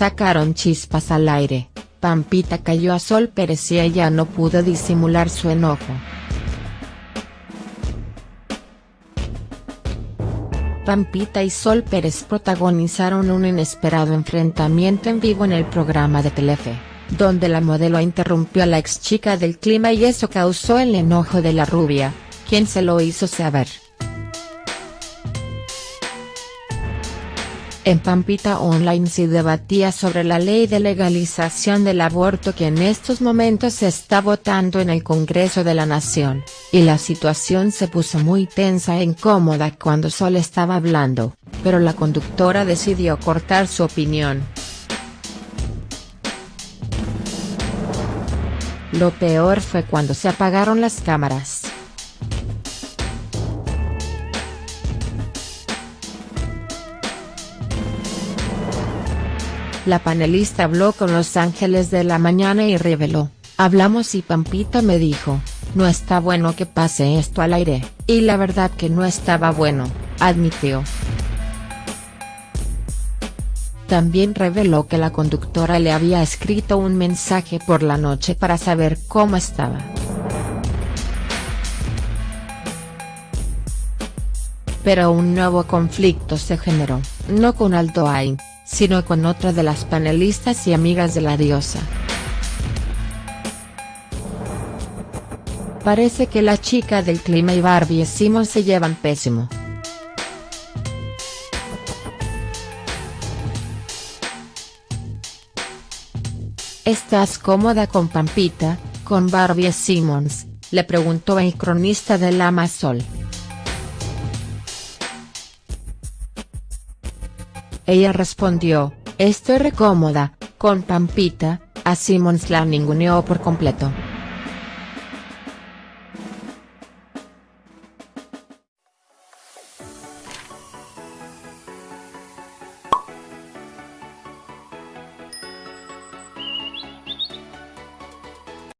sacaron chispas al aire, Pampita cayó a Sol Pérez y ella no pudo disimular su enojo. Pampita y Sol Pérez protagonizaron un inesperado enfrentamiento en vivo en el programa de Telefe, donde la modelo interrumpió a la ex chica del clima y eso causó el enojo de la rubia, quien se lo hizo saber. En Pampita Online se debatía sobre la ley de legalización del aborto que en estos momentos se está votando en el Congreso de la Nación, y la situación se puso muy tensa e incómoda cuando Sol estaba hablando, pero la conductora decidió cortar su opinión. Lo peor fue cuando se apagaron las cámaras. La panelista habló con Los Ángeles de la Mañana y reveló, hablamos y Pampita me dijo, no está bueno que pase esto al aire, y la verdad que no estaba bueno, admitió. También reveló que la conductora le había escrito un mensaje por la noche para saber cómo estaba. Pero un nuevo conflicto se generó, no con Aldo Ain, sino con otra de las panelistas y amigas de la diosa. Parece que la chica del clima y Barbie Simon se llevan pésimo. ¿Estás cómoda con Pampita, con Barbie Simmons?, le preguntó el cronista de la Ella respondió, estoy recómoda, con Pampita, a Simmons la ninguneó por completo.